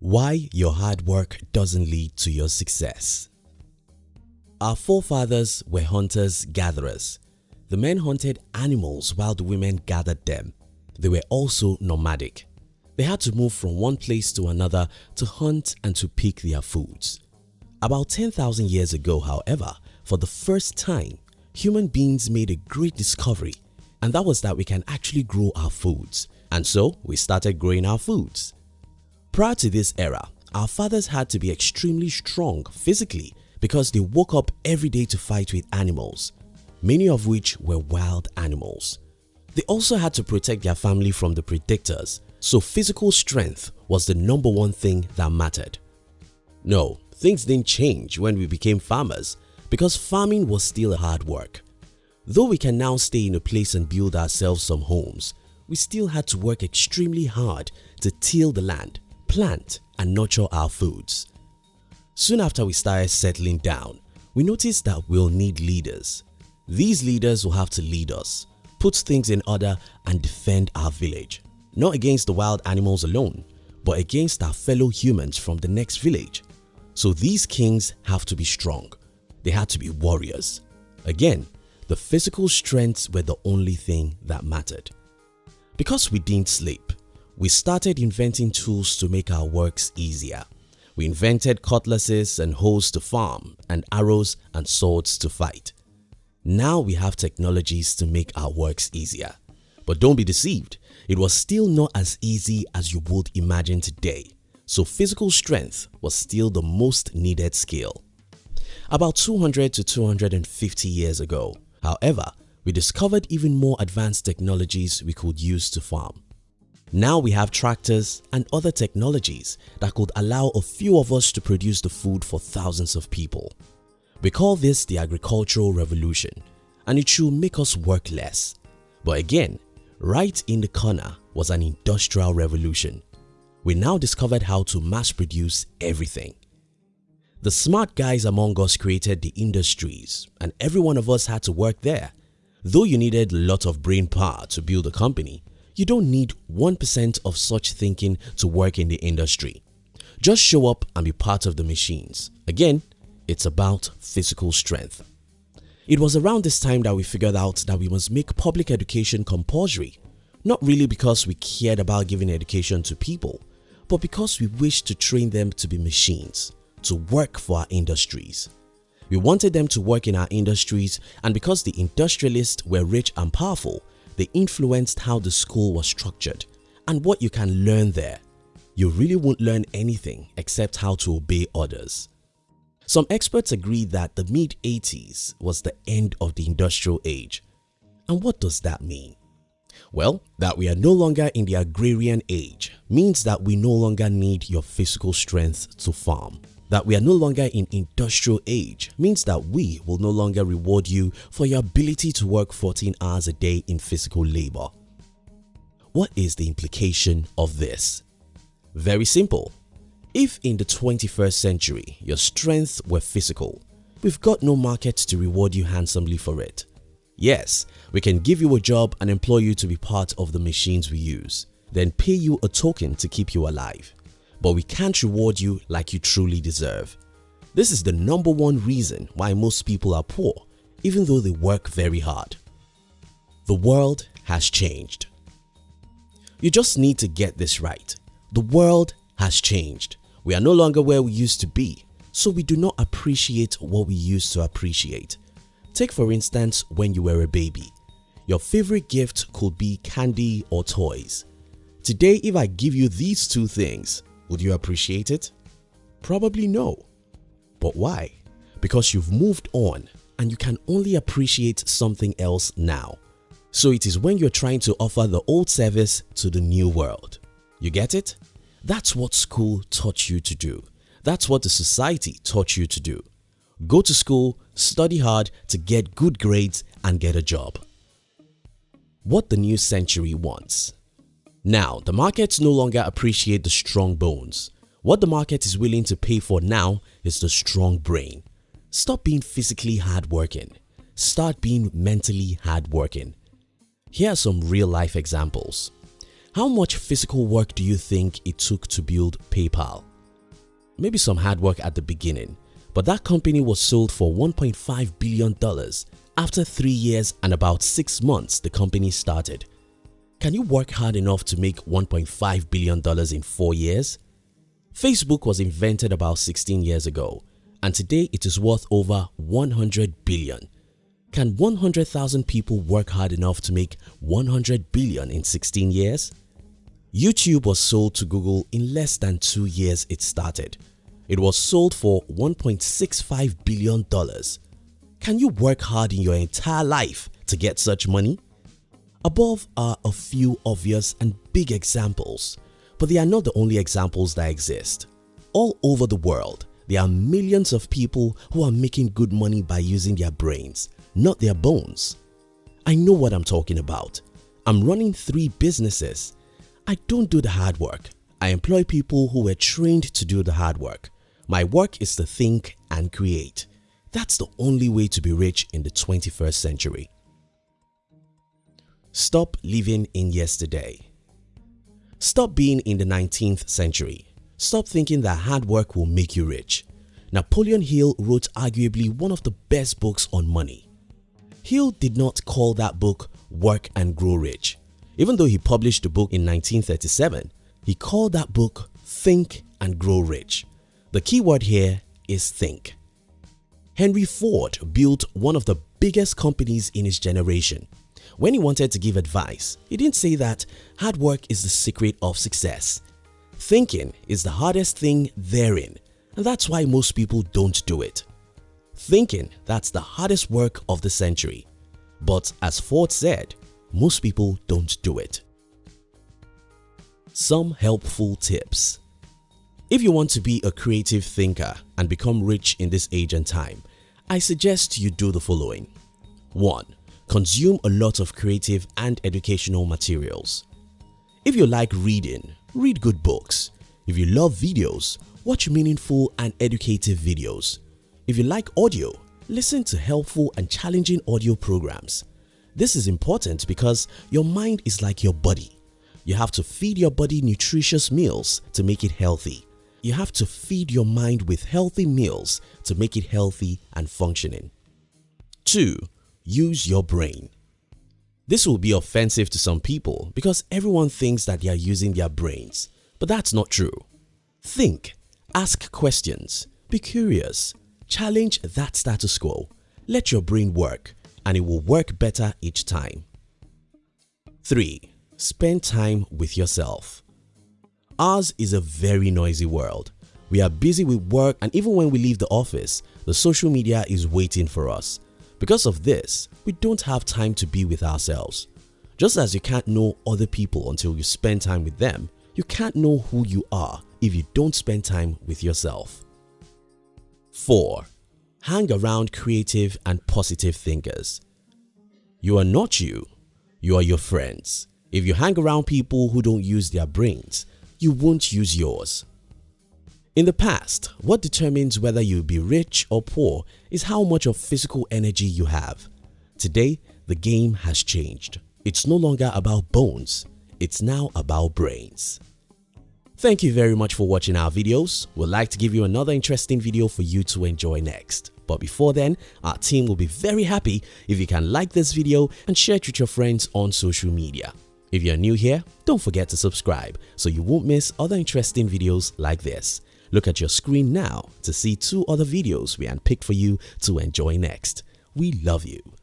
Why your hard work doesn't lead to your success Our forefathers were hunters-gatherers. The men hunted animals while the women gathered them. They were also nomadic. They had to move from one place to another to hunt and to pick their foods. About 10,000 years ago however, for the first time, human beings made a great discovery and that was that we can actually grow our foods and so we started growing our foods. Prior to this era, our fathers had to be extremely strong physically because they woke up every day to fight with animals, many of which were wild animals. They also had to protect their family from the predators so physical strength was the number one thing that mattered. No, things didn't change when we became farmers because farming was still hard work. Though we can now stay in a place and build ourselves some homes, we still had to work extremely hard to till the land, plant and nurture our foods. Soon after we started settling down, we noticed that we'll need leaders. These leaders will have to lead us, put things in order and defend our village not against the wild animals alone, but against our fellow humans from the next village. So these kings have to be strong. They had to be warriors. Again, the physical strengths were the only thing that mattered. Because we didn't sleep, we started inventing tools to make our works easier. We invented cutlasses and hoes to farm and arrows and swords to fight. Now we have technologies to make our works easier. But don't be deceived, it was still not as easy as you would imagine today, so physical strength was still the most needed skill. About 200 to 250 years ago, however, we discovered even more advanced technologies we could use to farm. Now we have tractors and other technologies that could allow a few of us to produce the food for thousands of people. We call this the agricultural revolution and it should make us work less. But again, Right in the corner was an industrial revolution. We now discovered how to mass produce everything. The smart guys among us created the industries and every one of us had to work there. Though you needed a lot of brain power to build a company, you don't need 1% of such thinking to work in the industry. Just show up and be part of the machines. Again, it's about physical strength. It was around this time that we figured out that we must make public education compulsory, not really because we cared about giving education to people, but because we wished to train them to be machines, to work for our industries. We wanted them to work in our industries and because the industrialists were rich and powerful, they influenced how the school was structured and what you can learn there. You really won't learn anything except how to obey orders. Some experts agree that the mid-80s was the end of the industrial age. And what does that mean? Well, that we are no longer in the agrarian age means that we no longer need your physical strength to farm. That we are no longer in industrial age means that we will no longer reward you for your ability to work 14 hours a day in physical labor. What is the implication of this? Very simple. If in the 21st century your strengths were physical, we've got no market to reward you handsomely for it. Yes, we can give you a job and employ you to be part of the machines we use, then pay you a token to keep you alive. But we can't reward you like you truly deserve. This is the number one reason why most people are poor even though they work very hard. The world has changed. You just need to get this right. The world has changed. We are no longer where we used to be, so we do not appreciate what we used to appreciate. Take for instance when you were a baby. Your favorite gift could be candy or toys. Today if I give you these two things, would you appreciate it? Probably no. But why? Because you've moved on and you can only appreciate something else now. So it is when you're trying to offer the old service to the new world. You get it? That's what school taught you to do. That's what the society taught you to do. Go to school, study hard to get good grades and get a job. What the new century wants Now, the markets no longer appreciate the strong bones. What the market is willing to pay for now is the strong brain. Stop being physically hardworking. Start being mentally hardworking. Here are some real life examples. How much physical work do you think it took to build PayPal? maybe some hard work at the beginning, but that company was sold for $1.5 billion after 3 years and about 6 months the company started. Can you work hard enough to make $1.5 billion in 4 years? Facebook was invented about 16 years ago and today it is worth over 100 billion. Can 100,000 people work hard enough to make 100 billion in 16 years? YouTube was sold to Google in less than 2 years it started. It was sold for $1.65 billion. Can you work hard in your entire life to get such money? Above are a few obvious and big examples, but they are not the only examples that exist. All over the world, there are millions of people who are making good money by using their brains, not their bones. I know what I'm talking about. I'm running three businesses. I don't do the hard work. I employ people who were trained to do the hard work. My work is to think and create. That's the only way to be rich in the 21st century. Stop living in yesterday. Stop being in the 19th century. Stop thinking that hard work will make you rich. Napoleon Hill wrote arguably one of the best books on money. Hill did not call that book Work and Grow Rich. Even though he published the book in 1937, he called that book Think and Grow Rich. The key word here is think. Henry Ford built one of the biggest companies in his generation. When he wanted to give advice, he didn't say that hard work is the secret of success. Thinking is the hardest thing therein and that's why most people don't do it. Thinking that's the hardest work of the century. But as Ford said, most people don't do it. Some helpful tips if you want to be a creative thinker and become rich in this age and time, I suggest you do the following. 1. Consume a lot of creative and educational materials. If you like reading, read good books. If you love videos, watch meaningful and educative videos. If you like audio, listen to helpful and challenging audio programs. This is important because your mind is like your body. You have to feed your body nutritious meals to make it healthy you have to feed your mind with healthy meals to make it healthy and functioning. 2. Use your brain. This will be offensive to some people because everyone thinks that they are using their brains, but that's not true. Think, ask questions, be curious, challenge that status quo, let your brain work and it will work better each time. 3. Spend time with yourself. Ours is a very noisy world. We are busy with work and even when we leave the office, the social media is waiting for us. Because of this, we don't have time to be with ourselves. Just as you can't know other people until you spend time with them, you can't know who you are if you don't spend time with yourself. 4. Hang around creative and positive thinkers. You are not you, you are your friends. If you hang around people who don't use their brains, you won't use yours. In the past, what determines whether you'll be rich or poor is how much of physical energy you have. Today, the game has changed. It's no longer about bones, it's now about brains. Thank you very much for watching our videos. We'd like to give you another interesting video for you to enjoy next. But before then, our team will be very happy if you can like this video and share it with your friends on social media. If you're new here, don't forget to subscribe so you won't miss other interesting videos like this. Look at your screen now to see two other videos we handpicked for you to enjoy next. We love you.